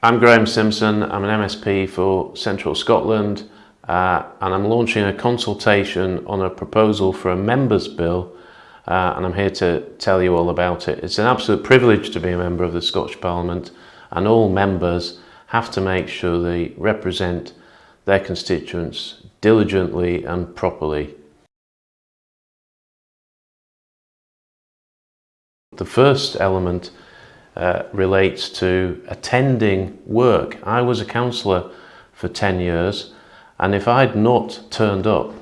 I'm Graham Simpson, I'm an MSP for Central Scotland uh, and I'm launching a consultation on a proposal for a members bill uh, and I'm here to tell you all about it. It's an absolute privilege to be a member of the Scottish Parliament and all members have to make sure they represent their constituents diligently and properly. The first element uh, relates to attending work. I was a councillor for 10 years and if I'd not turned up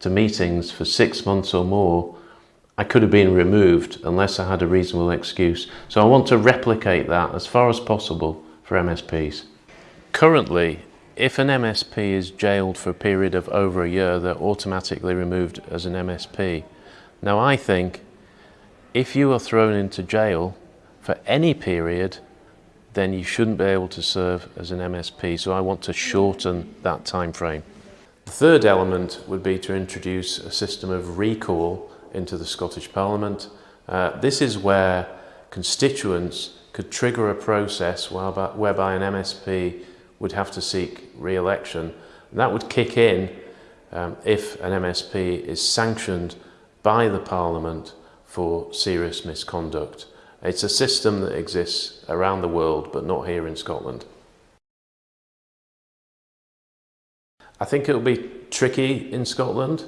to meetings for six months or more, I could have been removed unless I had a reasonable excuse. So I want to replicate that as far as possible for MSPs. Currently, if an MSP is jailed for a period of over a year, they're automatically removed as an MSP. Now I think if you are thrown into jail for any period, then you shouldn't be able to serve as an MSP. So I want to shorten that time frame. The third element would be to introduce a system of recall into the Scottish Parliament. Uh, this is where constituents could trigger a process whereby, whereby an MSP would have to seek re-election. That would kick in um, if an MSP is sanctioned by the Parliament for serious misconduct. It's a system that exists around the world, but not here in Scotland. I think it'll be tricky in Scotland.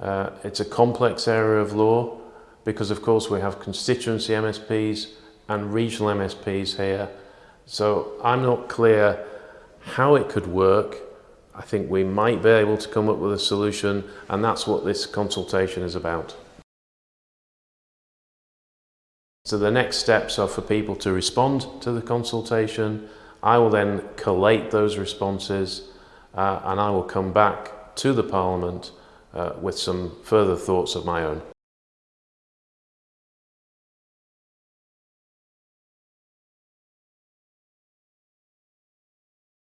Uh, it's a complex area of law because of course we have constituency MSPs and regional MSPs here. So I'm not clear how it could work. I think we might be able to come up with a solution and that's what this consultation is about. So the next steps are for people to respond to the consultation. I will then collate those responses uh, and I will come back to the Parliament uh, with some further thoughts of my own.